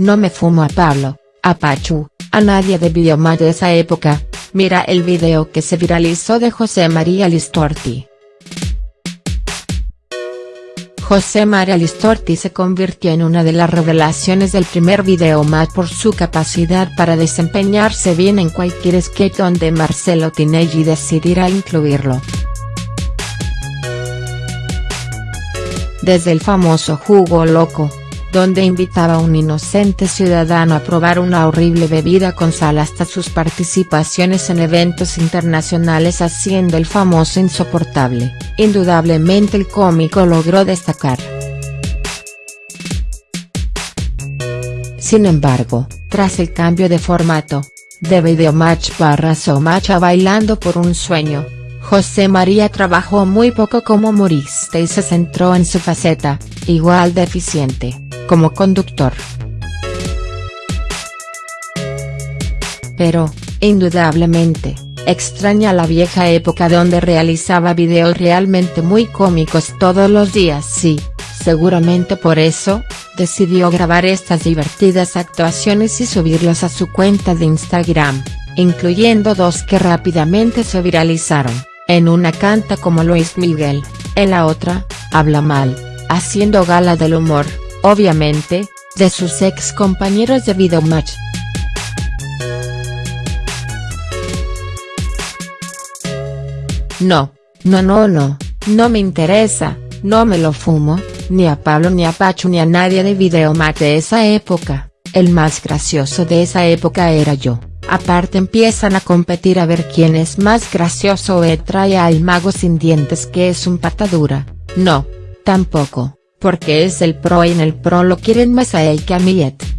no me fumo a Pablo, a Pachu, a nadie de Videomatch de esa época, mira el video que se viralizó de José María Listorti. José María Listorti se convirtió en una de las revelaciones del primer video match por su capacidad para desempeñarse bien en cualquier sketch donde Marcelo Tinelli decidiera incluirlo. Desde el famoso Jugo Loco, donde invitaba a un inocente ciudadano a probar una horrible bebida con sal hasta sus participaciones en eventos internacionales haciendo el famoso insoportable, indudablemente el cómico logró destacar. Sin embargo, tras el cambio de formato, de Videomatch barra Match a Bailando por un Sueño, José María trabajó muy poco como humorista y se centró en su faceta, igual de eficiente, como conductor. Pero, indudablemente, extraña la vieja época donde realizaba videos realmente muy cómicos todos los días sí, seguramente por eso, decidió grabar estas divertidas actuaciones y subirlos a su cuenta de Instagram, incluyendo dos que rápidamente se viralizaron, en una canta como Luis Miguel, en la otra, habla mal, haciendo gala del humor obviamente, de sus ex compañeros de Videomatch. No, no no no, no me interesa, no me lo fumo, ni a Pablo ni a Pacho ni a nadie de Videomatch de esa época, el más gracioso de esa época era yo, aparte empiezan a competir a ver quién es más gracioso. E trae al mago sin dientes que es un patadura, no, tampoco porque es el pro y en el pro lo quieren más a él que a Millet.